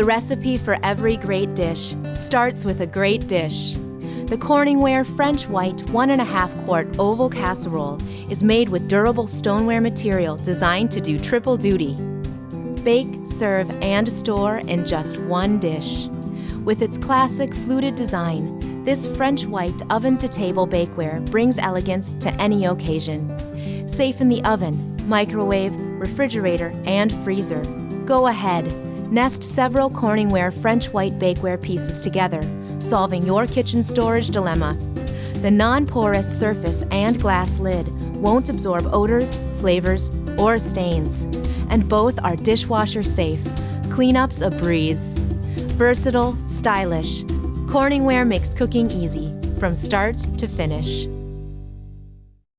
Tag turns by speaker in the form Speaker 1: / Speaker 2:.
Speaker 1: The recipe for every great dish starts with a great dish. The Corningware French White 1.5 quart oval casserole is made with durable stoneware material designed to do triple duty. Bake, serve, and store in just one dish. With its classic fluted design, this French white oven to table bakeware brings elegance to any occasion. Safe in the oven, microwave, refrigerator, and freezer. Go ahead, nest several Corningware French white bakeware pieces together, solving your kitchen storage dilemma. The non porous surface and glass lid won't absorb odors, flavors, or stains, and both are dishwasher safe. Cleanup's a breeze. Versatile, stylish, Corningware makes cooking easy from start to finish.